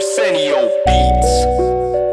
Arsenio Beats.